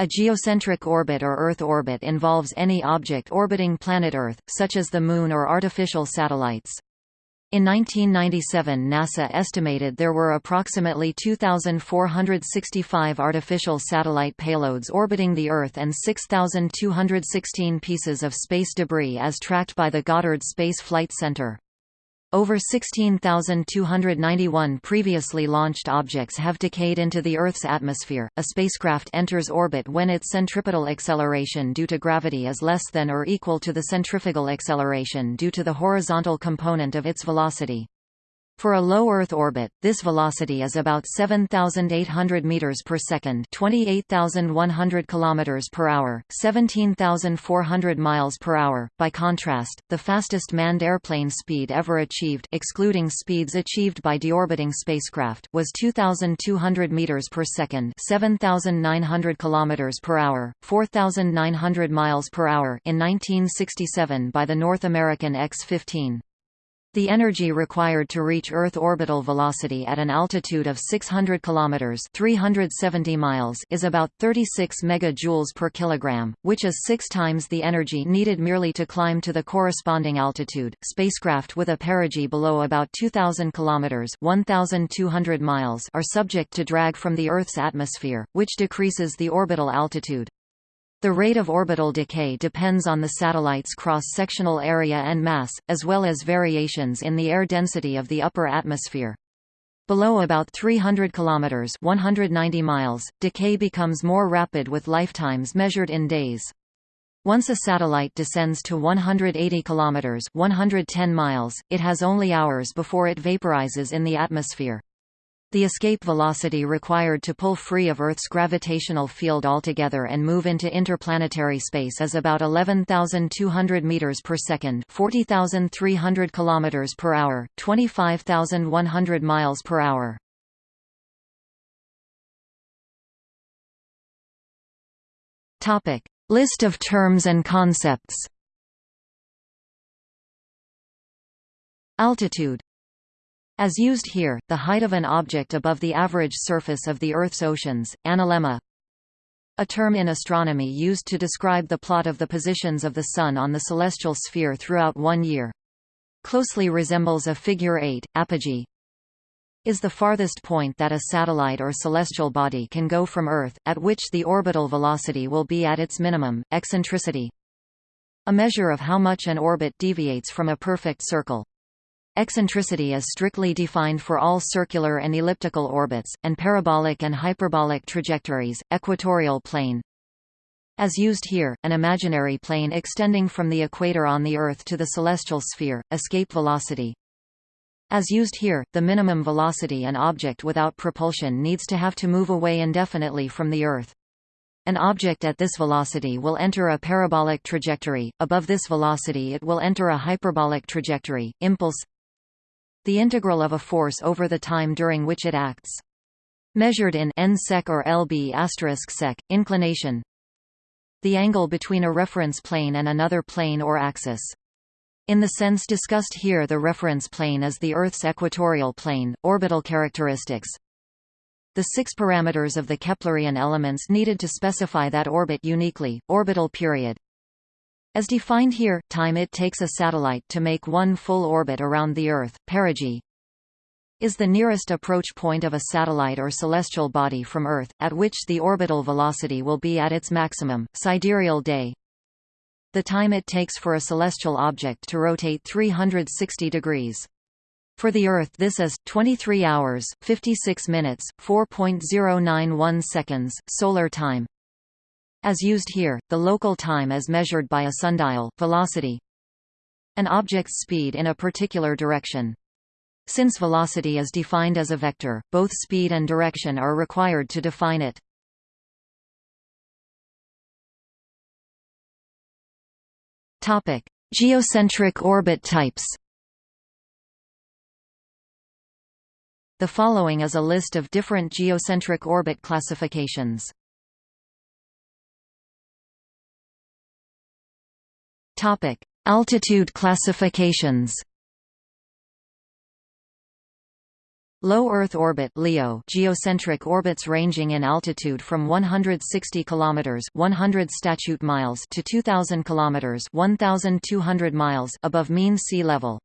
A geocentric orbit or Earth orbit involves any object orbiting planet Earth, such as the Moon or artificial satellites. In 1997 NASA estimated there were approximately 2,465 artificial satellite payloads orbiting the Earth and 6,216 pieces of space debris as tracked by the Goddard Space Flight Center. Over 16,291 previously launched objects have decayed into the Earth's atmosphere. A spacecraft enters orbit when its centripetal acceleration due to gravity is less than or equal to the centrifugal acceleration due to the horizontal component of its velocity. For a low Earth orbit, this velocity is about 7,800 meters per second, 28,100 kilometers per hour, 17,400 miles per hour. By contrast, the fastest manned airplane speed ever achieved, excluding speeds achieved by deorbiting spacecraft, was 2,200 meters per second, 7,900 kilometers per hour, 4,900 miles per hour in 1967 by the North American X-15. The energy required to reach Earth orbital velocity at an altitude of 600 kilometers (370 miles) is about 36 megajoules per kilogram, which is 6 times the energy needed merely to climb to the corresponding altitude. Spacecraft with a perigee below about 2000 kilometers (1200 miles) are subject to drag from the Earth's atmosphere, which decreases the orbital altitude. The rate of orbital decay depends on the satellite's cross-sectional area and mass, as well as variations in the air density of the upper atmosphere. Below about 300 kilometers (190 miles), decay becomes more rapid with lifetimes measured in days. Once a satellite descends to 180 kilometers (110 miles), it has only hours before it vaporizes in the atmosphere. The escape velocity required to pull free of Earth's gravitational field altogether and move into interplanetary space is about 11,200 meters per second, 40,300 kilometers per hour, 25,100 miles per hour. Topic: List of terms and concepts. Altitude as used here, the height of an object above the average surface of the Earth's oceans, analemma a term in astronomy used to describe the plot of the positions of the Sun on the celestial sphere throughout one year. Closely resembles a figure 8, apogee is the farthest point that a satellite or celestial body can go from Earth, at which the orbital velocity will be at its minimum, eccentricity. A measure of how much an orbit deviates from a perfect circle. Eccentricity is strictly defined for all circular and elliptical orbits, and parabolic and hyperbolic trajectories, equatorial plane. As used here, an imaginary plane extending from the equator on the Earth to the celestial sphere, escape velocity. As used here, the minimum velocity an object without propulsion needs to have to move away indefinitely from the Earth. An object at this velocity will enter a parabolic trajectory, above this velocity it will enter a hyperbolic trajectory, impulse the integral of a force over the time during which it acts. Measured in n sec or lb sec, inclination. The angle between a reference plane and another plane or axis. In the sense discussed here the reference plane is the Earth's equatorial plane, orbital characteristics. The six parameters of the Keplerian elements needed to specify that orbit uniquely, orbital period, as defined here, time it takes a satellite to make one full orbit around the Earth, perigee, is the nearest approach point of a satellite or celestial body from Earth, at which the orbital velocity will be at its maximum, sidereal day. The time it takes for a celestial object to rotate 360 degrees. For the Earth this is, 23 hours, 56 minutes, 4.091 seconds, solar time. As used here, the local time is measured by a sundial, velocity, an object's speed in a particular direction. Since velocity is defined as a vector, both speed and direction are required to define it. Topic: Geocentric orbit types. The following is a list of different geocentric orbit classifications. Topic: Altitude classifications. Low Earth orbit (LEO) geocentric orbits ranging in altitude from 160 kilometers (100 statute miles) to 2000 kilometers (1200 miles) above mean sea level.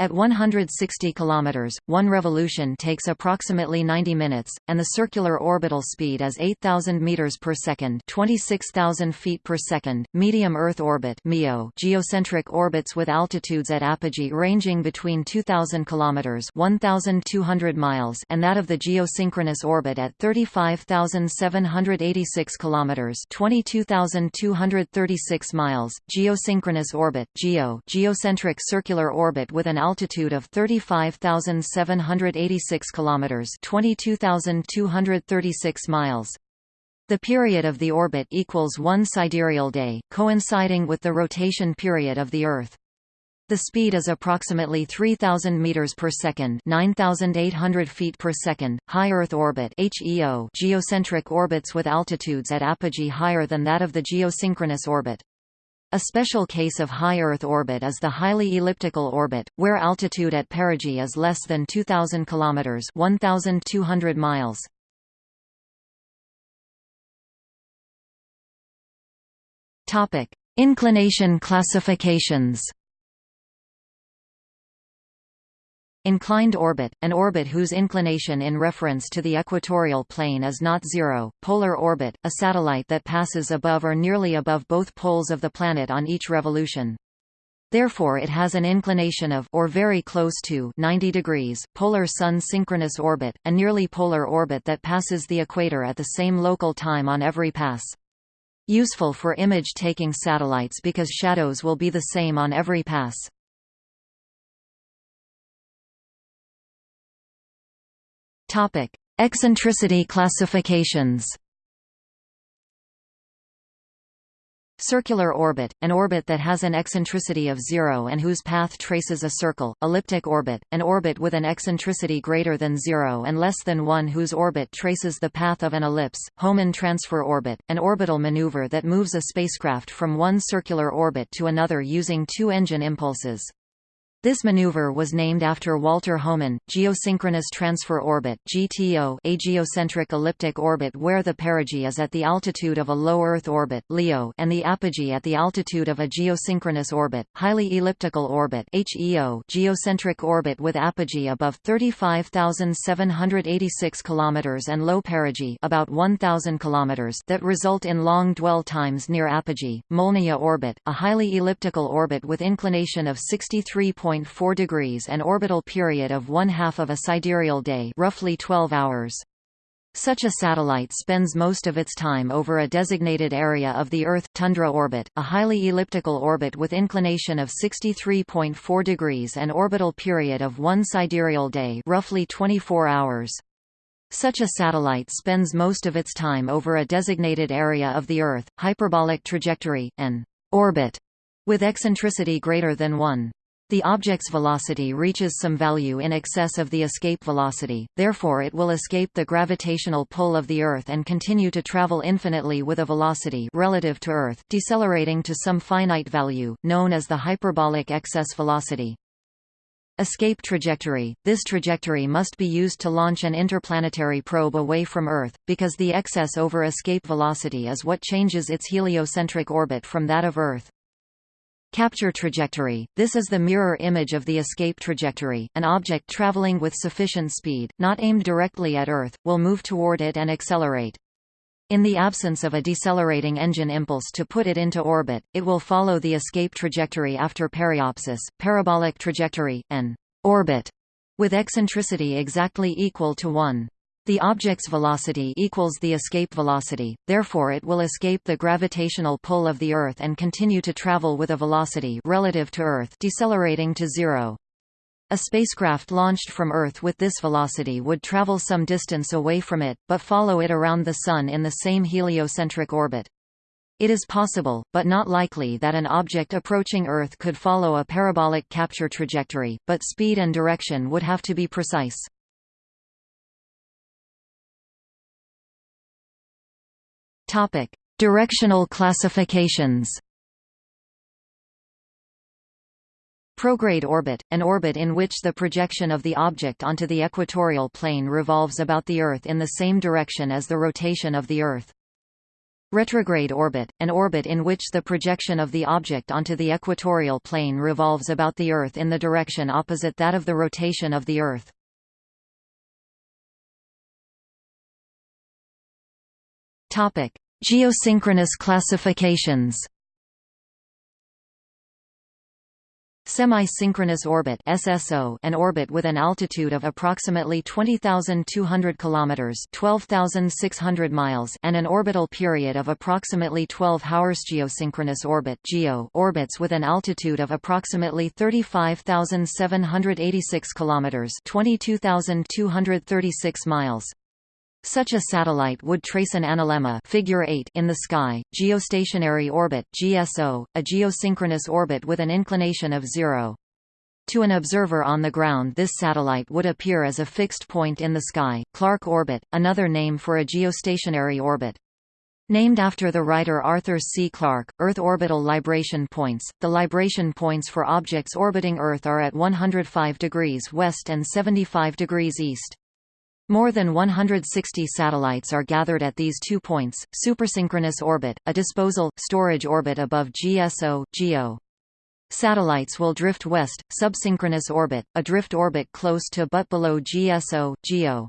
At 160 km, one revolution takes approximately 90 minutes, and the circular orbital speed is 8,000 meters per second, 26,000 feet per second. Medium Earth orbit (MEO) geocentric orbits with altitudes at apogee ranging between 2,000 km (1,200 miles) and that of the geosynchronous orbit at 35,786 km (22,236 miles). Geosynchronous orbit (GEO) geocentric circular orbit with an altitude of 35,786 kilometers, 22,236 miles. The period of the orbit equals one sidereal day, coinciding with the rotation period of the Earth. The speed is approximately 3000 meters per second, 9800 feet per second. High Earth orbit (HEO) geocentric orbits with altitudes at apogee higher than that of the geosynchronous orbit. A special case of high Earth orbit is the highly elliptical orbit, where altitude at perigee is less than 2,000 km 1,200 miles. Inclination classifications Inclined orbit, an orbit whose inclination in reference to the equatorial plane is not zero. Polar orbit, a satellite that passes above or nearly above both poles of the planet on each revolution. Therefore it has an inclination of or very close to 90 degrees. Polar Sun synchronous orbit, a nearly polar orbit that passes the equator at the same local time on every pass. Useful for image-taking satellites because shadows will be the same on every pass. Topic: Eccentricity classifications. Circular orbit, an orbit that has an eccentricity of zero and whose path traces a circle. Elliptic orbit, an orbit with an eccentricity greater than zero and less than one whose orbit traces the path of an ellipse. Hohmann transfer orbit, an orbital maneuver that moves a spacecraft from one circular orbit to another using two engine impulses. This maneuver was named after Walter Hohmann, Geosynchronous Transfer Orbit (GTO), a geocentric elliptic orbit where the perigee is at the altitude of a low Earth orbit (LEO) and the apogee at the altitude of a geosynchronous orbit, highly elliptical orbit (HEO), geocentric orbit with apogee above 35,786 km and low perigee about 1,000 km that result in long dwell times near apogee. Molniya orbit, a highly elliptical orbit with inclination of 63. 4 degrees and orbital period of one half of a sidereal day roughly 12 hours. Such a satellite spends most of its time over a designated area of the Earth tundra orbit, a highly elliptical orbit with inclination of 63.4 degrees and orbital period of one sidereal day roughly 24 hours. Such a satellite spends most of its time over a designated area of the Earth, hyperbolic trajectory, an orbit, with eccentricity greater than 1. The object's velocity reaches some value in excess of the escape velocity, therefore it will escape the gravitational pull of the Earth and continue to travel infinitely with a velocity relative to Earth, decelerating to some finite value, known as the hyperbolic excess velocity. Escape trajectory – This trajectory must be used to launch an interplanetary probe away from Earth, because the excess over escape velocity is what changes its heliocentric orbit from that of Earth. Capture trajectory – This is the mirror image of the escape trajectory. An object traveling with sufficient speed, not aimed directly at Earth, will move toward it and accelerate. In the absence of a decelerating engine impulse to put it into orbit, it will follow the escape trajectory after periapsis, parabolic trajectory, and orbit, with eccentricity exactly equal to 1. The object's velocity equals the escape velocity, therefore it will escape the gravitational pull of the Earth and continue to travel with a velocity relative to Earth decelerating to zero. A spacecraft launched from Earth with this velocity would travel some distance away from it, but follow it around the Sun in the same heliocentric orbit. It is possible, but not likely that an object approaching Earth could follow a parabolic capture trajectory, but speed and direction would have to be precise. Topic: Directional classifications. Prograde orbit, an orbit in which the projection of the object onto the equatorial plane revolves about the Earth in the same direction as the rotation of the Earth. Retrograde orbit, an orbit in which the projection of the object onto the equatorial plane revolves about the Earth in the direction opposite that of the rotation of the Earth. Geosynchronous classifications Semi-synchronous orbit (SSO), an orbit with an altitude of approximately 20,200 kilometers (12,600 miles) and an orbital period of approximately 12 hours. Geosynchronous orbit (GEO) orbits with an altitude of approximately 35,786 kilometers (22,236 miles). Such a satellite would trace an analemma figure 8 in the sky, geostationary orbit GSO, a geosynchronous orbit with an inclination of zero. To an observer on the ground this satellite would appear as a fixed point in the sky, Clarke orbit, another name for a geostationary orbit. Named after the writer Arthur C. Clarke, Earth orbital libration points, the libration points for objects orbiting Earth are at 105 degrees west and 75 degrees east. More than 160 satellites are gathered at these two points, supersynchronous orbit, a disposal, storage orbit above GSO GEO. Satellites will drift west, subsynchronous orbit, a drift orbit close to but below GSO GEO.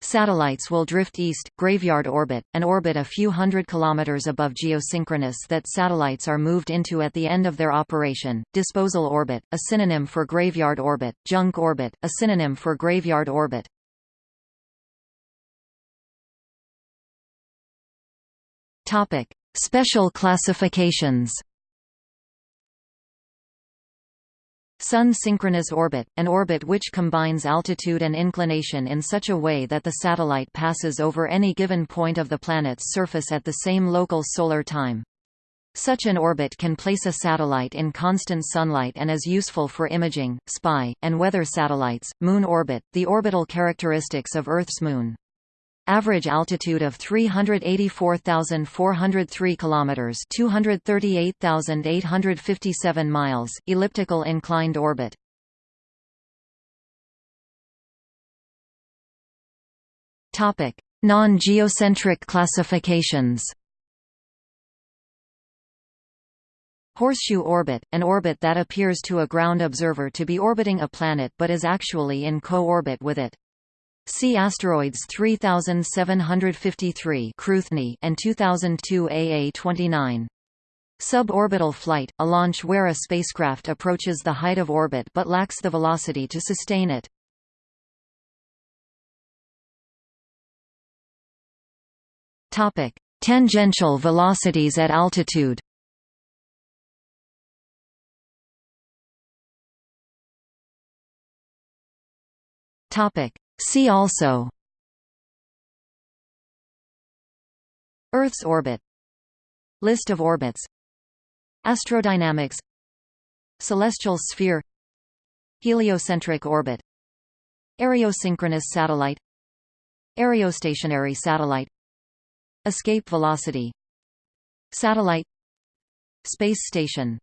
Satellites will drift east, graveyard orbit, an orbit a few hundred kilometers above geosynchronous that satellites are moved into at the end of their operation, disposal orbit, a synonym for graveyard orbit, junk orbit, a synonym for graveyard orbit. Topic: Special classifications. Sun synchronous orbit, an orbit which combines altitude and inclination in such a way that the satellite passes over any given point of the planet's surface at the same local solar time. Such an orbit can place a satellite in constant sunlight and is useful for imaging, spy, and weather satellites. Moon orbit, the orbital characteristics of Earth's moon. Average altitude of 384,403 kilometers, 238,857 miles, elliptical inclined orbit. Topic: Non-geocentric classifications. Horseshoe orbit, an orbit that appears to a ground observer to be orbiting a planet but is actually in co-orbit with it. See asteroids 3753 and 2002 AA29. Suborbital flight, a launch where a spacecraft approaches the height of orbit but lacks the velocity to sustain it. Topic: Tangential velocities at altitude. Topic: See also Earth's orbit List of orbits Astrodynamics Celestial sphere Heliocentric orbit Areosynchronous satellite Areostationary satellite Escape velocity Satellite Space station